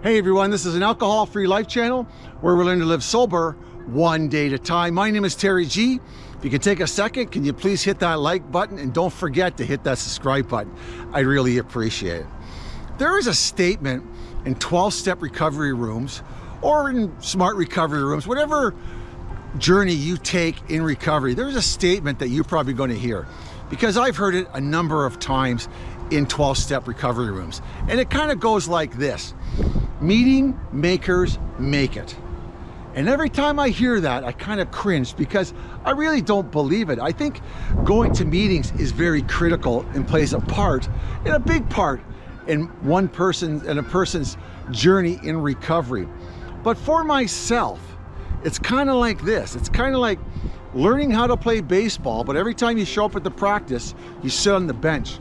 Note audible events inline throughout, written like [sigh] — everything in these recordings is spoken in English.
Hey everyone, this is an alcohol-free life channel where we learn to live sober one day at a time. My name is Terry G. If you could take a second, can you please hit that like button and don't forget to hit that subscribe button. I really appreciate it. There is a statement in 12-step recovery rooms or in smart recovery rooms, whatever journey you take in recovery, there's a statement that you're probably going to hear because I've heard it a number of times in 12-step recovery rooms. And it kind of goes like this. Meeting makers make it. And every time I hear that, I kind of cringe because I really don't believe it. I think going to meetings is very critical and plays a part, and a big part, in one person and a person's journey in recovery. But for myself, it's kind of like this. It's kind of like learning how to play baseball, but every time you show up at the practice, you sit on the bench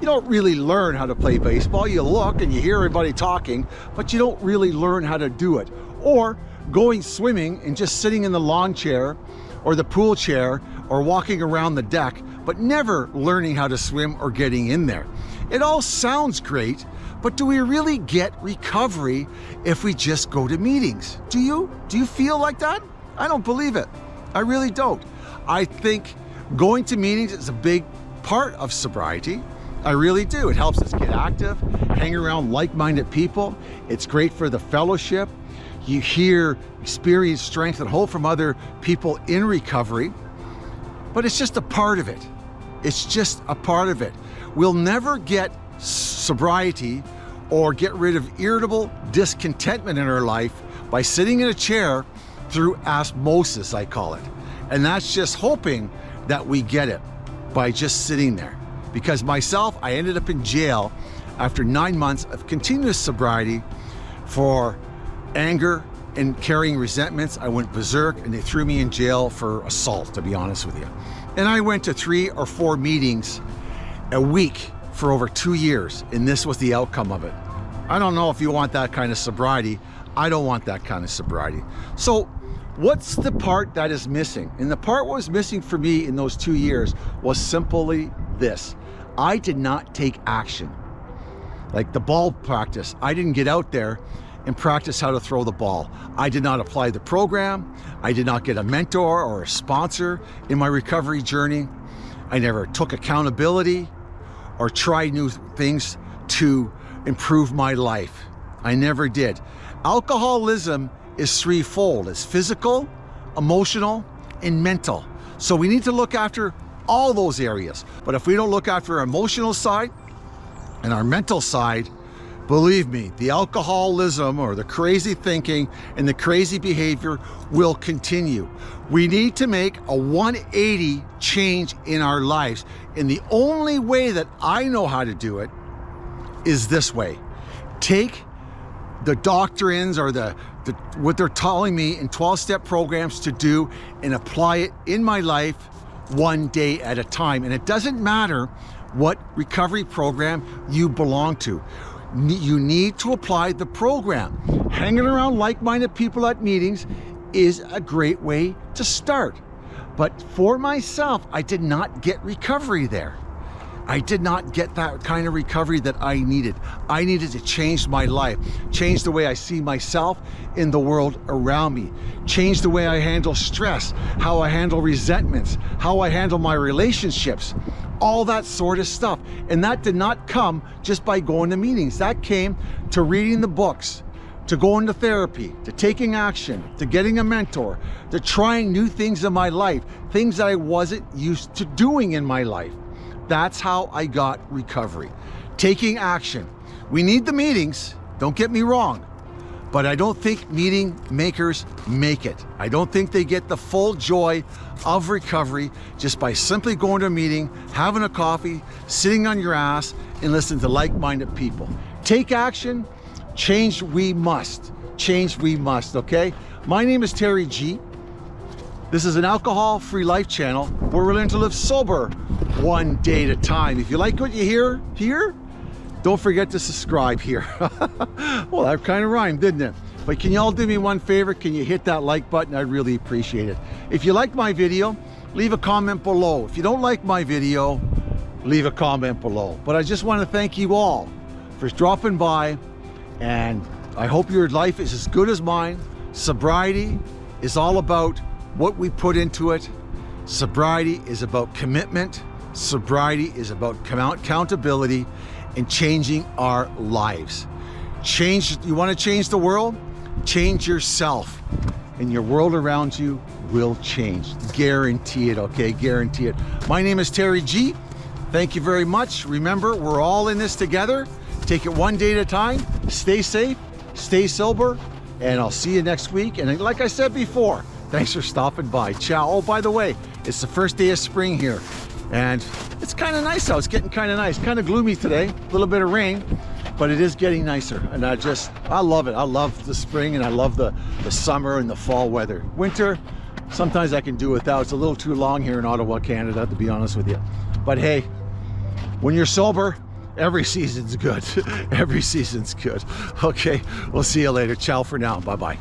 you don't really learn how to play baseball. You look and you hear everybody talking, but you don't really learn how to do it. Or going swimming and just sitting in the lawn chair or the pool chair or walking around the deck, but never learning how to swim or getting in there. It all sounds great, but do we really get recovery if we just go to meetings? Do you? Do you feel like that? I don't believe it. I really don't. I think going to meetings is a big part of sobriety. I really do. It helps us get active, hang around like-minded people. It's great for the fellowship. You hear, experience strength and hope from other people in recovery, but it's just a part of it. It's just a part of it. We'll never get sobriety or get rid of irritable discontentment in our life by sitting in a chair through osmosis, I call it. And that's just hoping that we get it by just sitting there because myself, I ended up in jail after nine months of continuous sobriety for anger and carrying resentments. I went berserk and they threw me in jail for assault, to be honest with you. And I went to three or four meetings a week for over two years, and this was the outcome of it. I don't know if you want that kind of sobriety. I don't want that kind of sobriety. So what's the part that is missing? And the part what was missing for me in those two years was simply this. I did not take action. Like the ball practice, I didn't get out there and practice how to throw the ball. I did not apply the program. I did not get a mentor or a sponsor in my recovery journey. I never took accountability or tried new things to improve my life. I never did. Alcoholism is threefold. It's physical, emotional, and mental. So we need to look after all those areas. But if we don't look after our emotional side and our mental side, believe me, the alcoholism or the crazy thinking and the crazy behavior will continue. We need to make a 180 change in our lives. And the only way that I know how to do it is this way. Take the doctrines or the, the what they're telling me in 12-step programs to do and apply it in my life one day at a time. And it doesn't matter what recovery program you belong to. You need to apply the program. Hanging around like-minded people at meetings is a great way to start. But for myself, I did not get recovery there. I did not get that kind of recovery that I needed. I needed to change my life, change the way I see myself in the world around me, change the way I handle stress, how I handle resentments, how I handle my relationships, all that sort of stuff. And that did not come just by going to meetings. That came to reading the books, to going to therapy, to taking action, to getting a mentor, to trying new things in my life, things that I wasn't used to doing in my life. That's how I got recovery. Taking action. We need the meetings, don't get me wrong, but I don't think meeting makers make it. I don't think they get the full joy of recovery just by simply going to a meeting, having a coffee, sitting on your ass, and listening to like-minded people. Take action, change we must. Change we must, okay? My name is Terry G. This is an alcohol-free life channel where we're learning to live sober one day at a time. If you like what you hear here, don't forget to subscribe here. [laughs] well, that kind of rhymed, didn't it? But can you all do me one favor? Can you hit that like button? I'd really appreciate it. If you like my video, leave a comment below. If you don't like my video, leave a comment below. But I just want to thank you all for dropping by and I hope your life is as good as mine. Sobriety is all about what we put into it. Sobriety is about commitment. Sobriety is about accountability and changing our lives. Change, you want to change the world? Change yourself and your world around you will change. Guarantee it, okay? Guarantee it. My name is Terry G. Thank you very much. Remember, we're all in this together. Take it one day at a time. Stay safe, stay sober, and I'll see you next week. And like I said before, thanks for stopping by. Ciao. Oh, by the way, it's the first day of spring here. And it's kind of nice out. It's getting kind of nice. Kind of gloomy today. A little bit of rain but it is getting nicer and I just I love it I love the spring and I love the the summer and the fall weather winter sometimes I can do without it's a little too long here in Ottawa Canada to be honest with you but hey when you're sober every season's good [laughs] every season's good okay we'll see you later ciao for now bye bye